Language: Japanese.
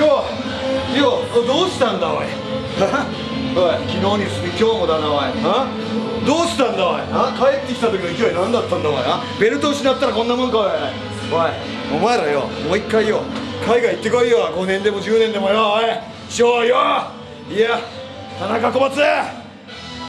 どどうしたんだおい？おい昨日に続き今日もだなおい。どうしたんだおい？帰ってきた時の勢い何だったんだおい？ベルト失ったらこんなもんかおい。おい。お前らよもう一回よ。海外行ってこいよ。5年でも10年でもよおい。しようよ。いや田中小松。